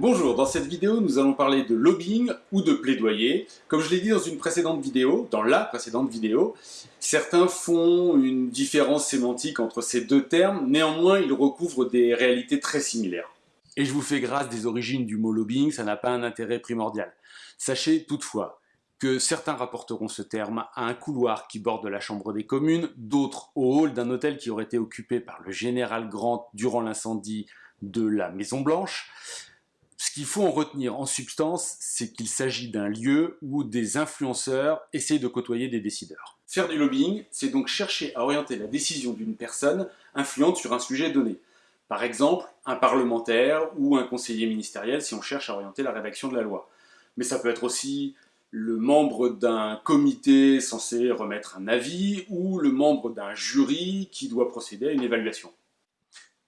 Bonjour, dans cette vidéo, nous allons parler de lobbying ou de plaidoyer. Comme je l'ai dit dans une précédente vidéo, dans la précédente vidéo, certains font une différence sémantique entre ces deux termes, néanmoins ils recouvrent des réalités très similaires. Et je vous fais grâce des origines du mot lobbying, ça n'a pas un intérêt primordial. Sachez toutefois que certains rapporteront ce terme à un couloir qui borde la Chambre des communes, d'autres au hall d'un hôtel qui aurait été occupé par le général Grant durant l'incendie de la Maison Blanche. Ce qu'il faut en retenir en substance, c'est qu'il s'agit d'un lieu où des influenceurs essayent de côtoyer des décideurs. Faire du lobbying, c'est donc chercher à orienter la décision d'une personne influente sur un sujet donné. Par exemple, un parlementaire ou un conseiller ministériel si on cherche à orienter la rédaction de la loi. Mais ça peut être aussi le membre d'un comité censé remettre un avis ou le membre d'un jury qui doit procéder à une évaluation.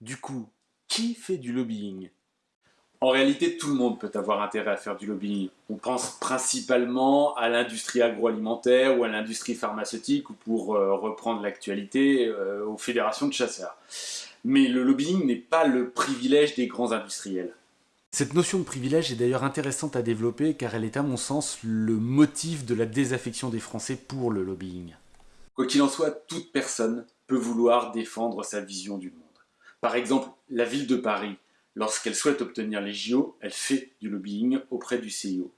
Du coup, qui fait du lobbying? En réalité, tout le monde peut avoir intérêt à faire du lobbying. On pense principalement à l'industrie agroalimentaire ou à l'industrie pharmaceutique, ou pour euh, reprendre l'actualité, euh, aux fédérations de chasseurs. Mais le lobbying n'est pas le privilège des grands industriels. Cette notion de privilège est d'ailleurs intéressante à développer car elle est à mon sens le motif de la désaffection des Français pour le lobbying. Quoi qu'il en soit, toute personne peut vouloir défendre sa vision du monde. Par exemple, la ville de Paris Lorsqu'elle souhaite obtenir les JO, elle fait du lobbying auprès du CIO.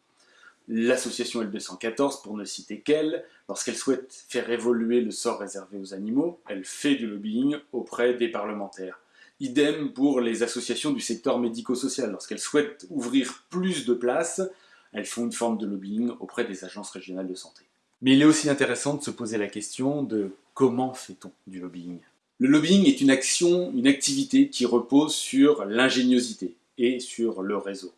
L'association LB114, pour ne citer qu'elle, lorsqu'elle souhaite faire évoluer le sort réservé aux animaux, elle fait du lobbying auprès des parlementaires. Idem pour les associations du secteur médico-social. Lorsqu'elles souhaitent ouvrir plus de places, elles font une forme de lobbying auprès des agences régionales de santé. Mais il est aussi intéressant de se poser la question de comment fait-on du lobbying? Le lobbying est une action, une activité qui repose sur l'ingéniosité et sur le réseau.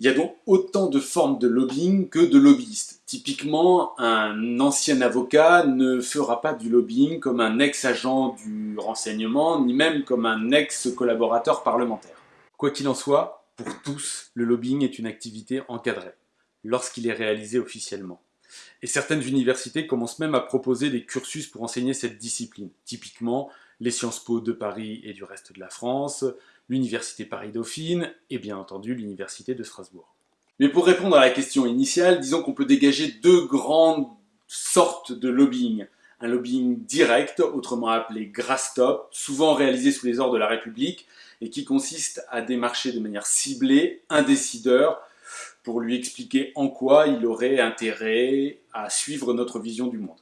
Il y a donc autant de formes de lobbying que de lobbyistes. Typiquement, un ancien avocat ne fera pas du lobbying comme un ex-agent du renseignement, ni même comme un ex-collaborateur parlementaire. Quoi qu'il en soit, pour tous, le lobbying est une activité encadrée, lorsqu'il est réalisé officiellement. Et certaines universités commencent même à proposer des cursus pour enseigner cette discipline. Typiquement, les Sciences Po de Paris et du reste de la France, l'Université Paris-Dauphine et bien entendu l'Université de Strasbourg. Mais pour répondre à la question initiale, disons qu'on peut dégager deux grandes sortes de lobbying. Un lobbying direct, autrement appelé grass top, souvent réalisé sous les ordres de la République, et qui consiste à démarcher de manière ciblée un décideur pour lui expliquer en quoi il aurait intérêt à suivre notre vision du monde.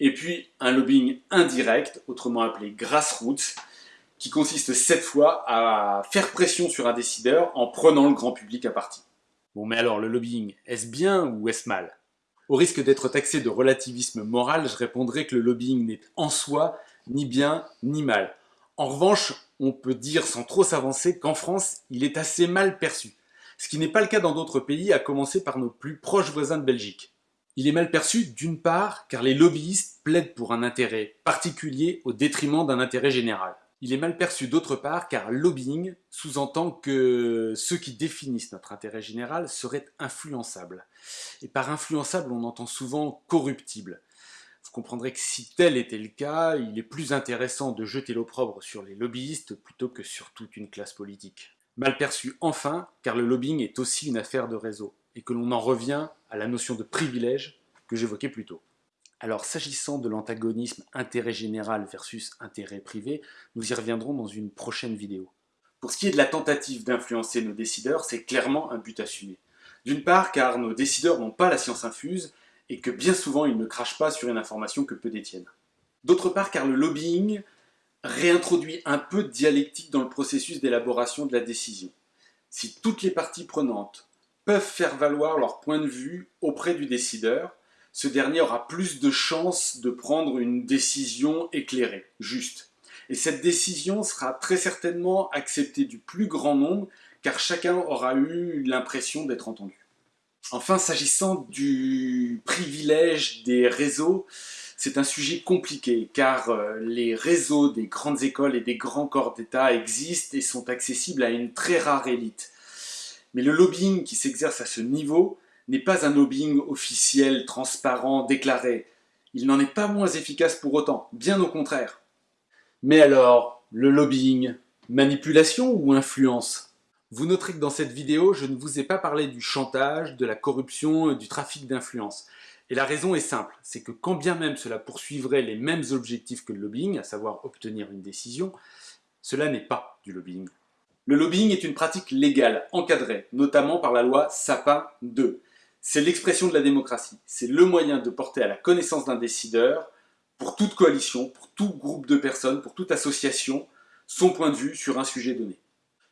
Et puis un lobbying indirect, autrement appelé grassroots, qui consiste cette fois à faire pression sur un décideur en prenant le grand public à partie. Bon mais alors le lobbying, est-ce bien ou est-ce mal? Au risque d'être taxé de relativisme moral, je répondrai que le lobbying n'est en soi ni bien ni mal. En revanche, on peut dire sans trop s'avancer qu'en France, il est assez mal perçu ce qui n'est pas le cas dans d'autres pays, à commencer par nos plus proches voisins de Belgique. Il est mal perçu d'une part car les lobbyistes plaident pour un intérêt particulier au détriment d'un intérêt général. Il est mal perçu d'autre part car lobbying sous-entend que ceux qui définissent notre intérêt général seraient influençables. Et par influençable, on entend souvent corruptible. Vous comprendrez que si tel était le cas, il est plus intéressant de jeter l'opprobre sur les lobbyistes plutôt que sur toute une classe politique. Mal perçu enfin, car le lobbying est aussi une affaire de réseau, et que l'on en revient à la notion de privilège que j'évoquais plus tôt. Alors s'agissant de l'antagonisme intérêt général versus intérêt privé, nous y reviendrons dans une prochaine vidéo. Pour ce qui est de la tentative d'influencer nos décideurs, c'est clairement un but assumé. D'une part car nos décideurs n'ont pas la science infuse, et que bien souvent ils ne crachent pas sur une information que peu détiennent. D'autre part car le lobbying réintroduit un peu de dialectique dans le processus d'élaboration de la décision. Si toutes les parties prenantes peuvent faire valoir leur point de vue auprès du décideur, ce dernier aura plus de chances de prendre une décision éclairée, juste. Et cette décision sera très certainement acceptée du plus grand nombre, car chacun aura eu l'impression d'être entendu. Enfin, s'agissant du privilège des réseaux, c'est un sujet compliqué car euh, les réseaux des grandes écoles et des grands corps d'État existent et sont accessibles à une très rare élite. Mais le lobbying qui s'exerce à ce niveau n'est pas un lobbying officiel, transparent, déclaré. Il n'en est pas moins efficace pour autant, bien au contraire. Mais alors, le lobbying, manipulation ou influence? Vous noterez que dans cette vidéo, je ne vous ai pas parlé du chantage, de la corruption, du trafic d'influence. Et la raison est simple, c'est que quand bien même cela poursuivrait les mêmes objectifs que le lobbying, à savoir obtenir une décision, cela n'est pas du lobbying. Le lobbying est une pratique légale, encadrée, notamment par la loi Sapin 2. C'est l'expression de la démocratie, c'est le moyen de porter à la connaissance d'un décideur, pour toute coalition, pour tout groupe de personnes, pour toute association, son point de vue sur un sujet donné.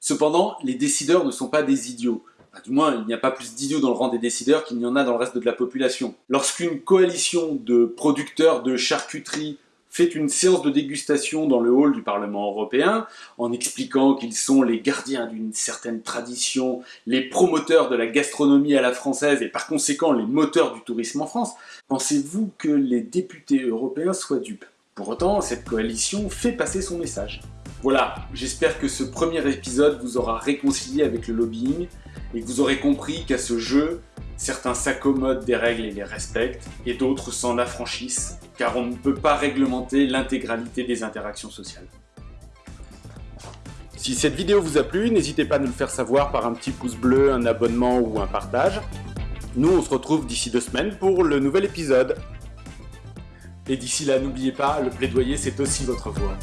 Cependant, les décideurs ne sont pas des idiots. Du moins, il n'y a pas plus d'idiots dans le rang des décideurs qu'il n'y en a dans le reste de la population. Lorsqu'une coalition de producteurs de charcuterie fait une séance de dégustation dans le hall du Parlement européen, en expliquant qu'ils sont les gardiens d'une certaine tradition, les promoteurs de la gastronomie à la française et par conséquent les moteurs du tourisme en France, pensez-vous que les députés européens soient dupes? Pour autant, cette coalition fait passer son message. Voilà, j'espère que ce premier épisode vous aura réconcilié avec le lobbying et que vous aurez compris qu'à ce jeu, certains s'accommodent des règles et les respectent, et d'autres s'en affranchissent, car on ne peut pas réglementer l'intégralité des interactions sociales. Si cette vidéo vous a plu, n'hésitez pas à nous le faire savoir par un petit pouce bleu, un abonnement ou un partage. Nous, on se retrouve d'ici deux semaines pour le nouvel épisode. Et d'ici là, n'oubliez pas, le plaidoyer, c'est aussi votre voix.